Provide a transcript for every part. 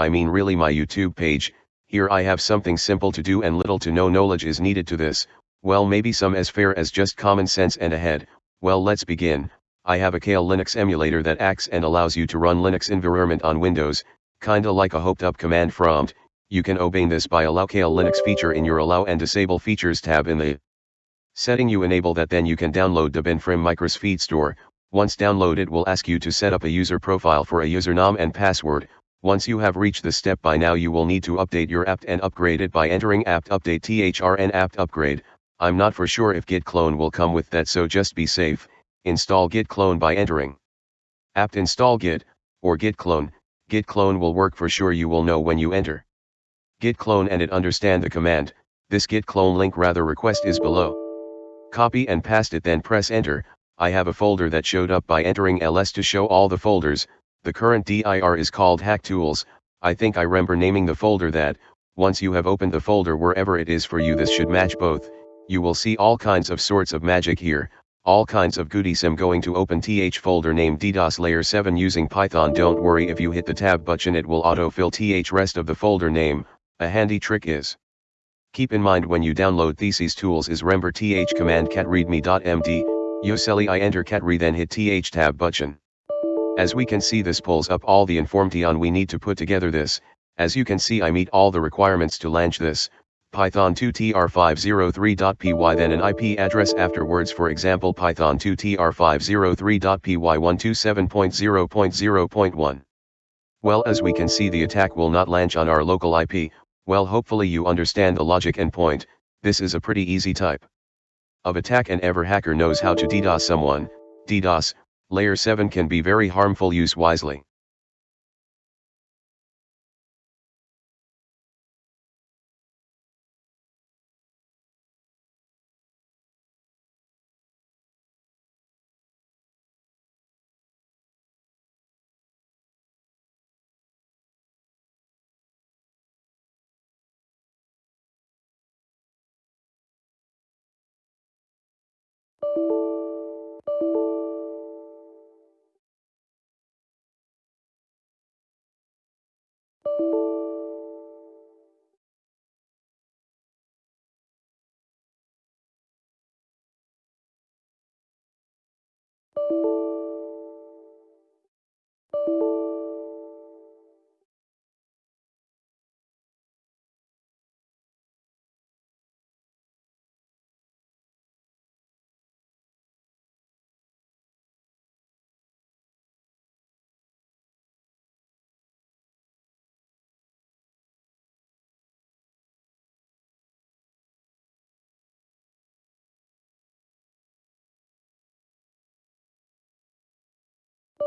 I mean really my YouTube page, here I have something simple to do and little to no knowledge is needed to this, well maybe some as fair as just common sense and ahead, well let's begin, I have a Kale Linux emulator that acts and allows you to run Linux environment on Windows, kinda like a hoped up command prompt, you can obey this by allow Kale Linux feature in your allow and disable features tab in the setting you enable that then you can download the bin from Micros Feed Store, once downloaded will ask you to set up a user profile for a username and password, once you have reached this step by now you will need to update your apt and upgrade it by entering apt update thrn apt upgrade, I'm not for sure if git clone will come with that so just be safe, install git clone by entering. Apt install git, or git clone, git clone will work for sure you will know when you enter. Git clone and it understand the command, this git clone link rather request is below. Copy and paste it then press enter, I have a folder that showed up by entering ls to show all the folders, the current dir is called hack tools, I think I remember naming the folder that, once you have opened the folder wherever it is for you this should match both, you will see all kinds of sorts of magic here, all kinds of goodies. I'm going to open th folder named DDoS layer 7 using Python. Don't worry if you hit the tab button it will autofill th rest of the folder name, a handy trick is. Keep in mind when you download theses tools is remember th command cat readme.md, yoseli I enter cat re then hit th tab button. As we can see this pulls up all the information we need to put together this, as you can see I meet all the requirements to launch this, Python 2 tr503.py then an IP address afterwards. For example Python 2 tr503.py 127.0.0.1. Well as we can see the attack will not launch on our local IP, well hopefully you understand the logic and point, this is a pretty easy type of attack and ever hacker knows how to DDoS someone, DDoS, Layer 7 can be very harmful use wisely.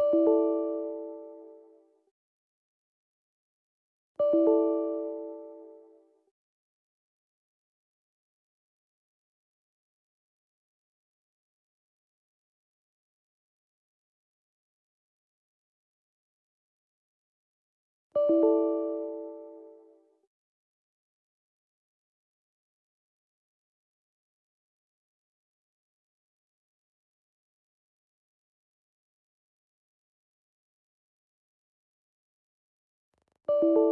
you you